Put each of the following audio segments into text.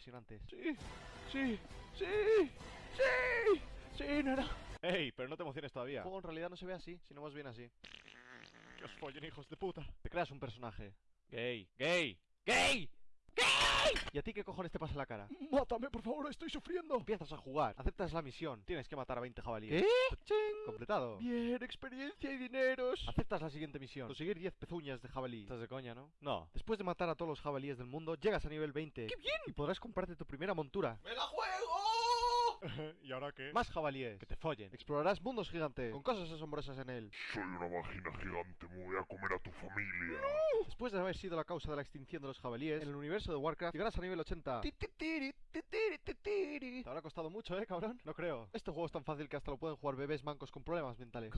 impresionantes. Sí, sí, sí, sí, sí, nena. ¡Ey! Pero no te emociones El todavía. juego en realidad no se ve así, sino más bien así. Que os follen, hijos de puta. Te creas un personaje. Gay, gay, gay. ¿Y a ti qué cojones te pasa en la cara? Mátame, por favor, estoy sufriendo. Empiezas a jugar, aceptas la misión, tienes que matar a 20 jabalíes. ¿Qué? Completado. Bien, experiencia y dineros. Aceptas la siguiente misión, conseguir 10 pezuñas de jabalí. Estás de coña, ¿no? No. Después de matar a todos los jabalíes del mundo, llegas a nivel 20. ¡Qué bien! Y podrás comprarte tu primera montura. ¡Me la juego! ¿Y ahora qué? Más jabalíes. Que te follen. Explorarás mundos gigantes, con cosas asombrosas en él. Soy una vagina gigante, me voy a comer a tu familia. Después de haber sido la causa de la extinción de los jabalíes, en el universo de Warcraft llegarás a nivel 80. Ti, ti, tiri, ti, tiri, ti, tiri. Te habrá costado mucho, ¿eh, cabrón? No creo. Este juego es tan fácil que hasta lo pueden jugar bebés mancos con problemas mentales.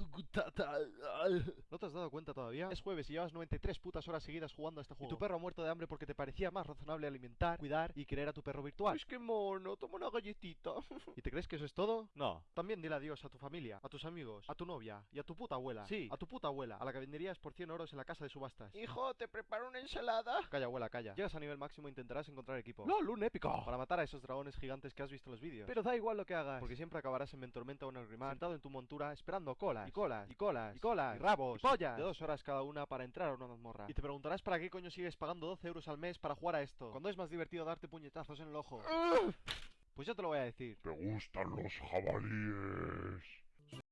¿No te has dado cuenta todavía? Es jueves y llevas 93 putas horas seguidas jugando a este juego. Y tu perro ha muerto de hambre porque te parecía más razonable alimentar, cuidar y querer a tu perro virtual. Es que mono, toma una galletita. ¿Y te crees que eso es todo? No. También dile adiós a tu familia, a tus amigos, a tu novia y a tu puta abuela. Sí, a tu puta abuela, a la que venderías por 100 euros en la casa de subastas. Hijo, te preparo una ensalada. Calla, abuela, calla. Llegas a nivel máximo e intentarás encontrar equipo. ¡Lol, un épico! Para matar a esos dragones gigantes que has visto en los vídeos. Pero da igual lo que hagas, porque siempre acabarás en Mentormenta o en el Grimar, sentado en tu montura, esperando colas, y colas, y colas, y colas, y rabos, y pollas, de dos horas cada una para entrar a una mazmorra. Y te preguntarás para qué coño sigues pagando 12 euros al mes para jugar a esto, cuando es más divertido darte puñetazos en el ojo. Pues yo te lo voy a decir. ¿Te gustan los jabalíes?